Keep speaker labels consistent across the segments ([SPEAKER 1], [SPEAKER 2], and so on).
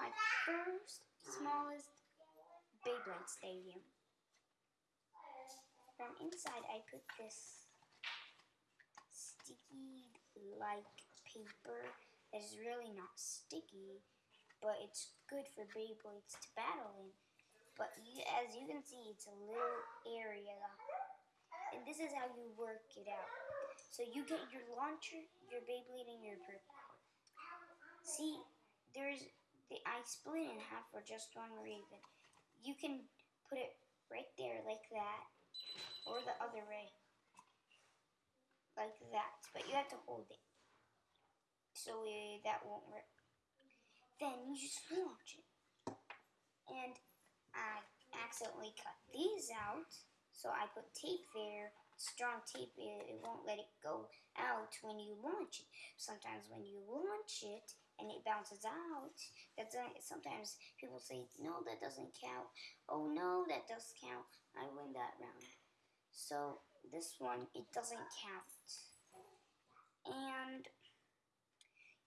[SPEAKER 1] my first smallest Beyblade stadium. From inside, I put this sticky like paper is really not sticky, but it's good for Beyblades to battle in. But you, as you can see, it's a little area. And this is how you work it out. So you get your launcher, your Beyblade, and your ripcord. See, there's the I split in half for just one reason. You can put it right there like that, or the other way, like that. But you have to hold it, so uh, that won't work. Then you just launch it, and I accidentally cut these out, so I put tape there. Strong tape, it, it won't let it go out when you launch it. Sometimes when you launch it, and it bounces out, that's sometimes people say, no, that doesn't count. Oh no, that does count. I win that round. So this one, it doesn't count. And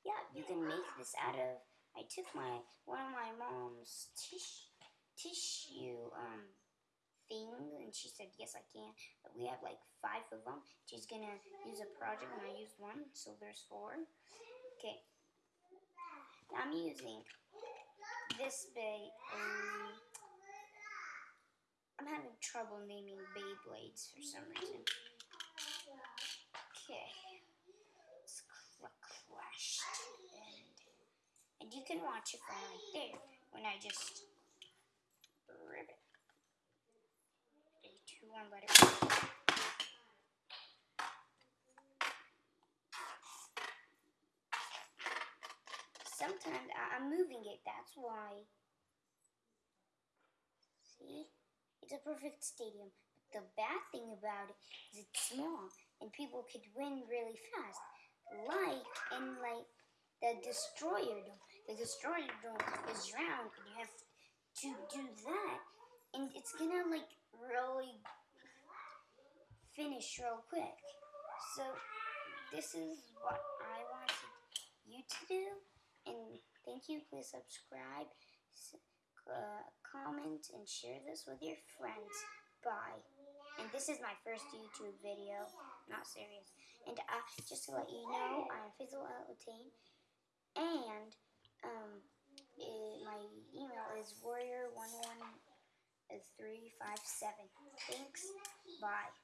[SPEAKER 1] yeah, you can make this out of. I took my one of my mom's tish, tissue um thing, and she said yes I can. But we have like five of them. She's gonna use a project, and I used one, so there's four. Okay, I'm using this bay. Um, I'm having trouble naming Beyblades for some reason. Okay. It's clashed. And, and you can watch it from right there when I just rip it. Three, two, one, let it sometimes I'm moving it, that's why. See? It's a perfect stadium. But the bad thing about it is it's small and people could win really fast. Like in like the destroyer dome. The destroyer dome is round and you have to do that. And it's gonna like really finish real quick. So this is what I wanted you to do. And thank you. Please subscribe, uh, comment, and share this with your friends. Bye. And this is my first YouTube video. Not serious. And uh, just to let you know, I'm Fizzle Altain. And um, it, my email is warrior11357. Thanks. Bye.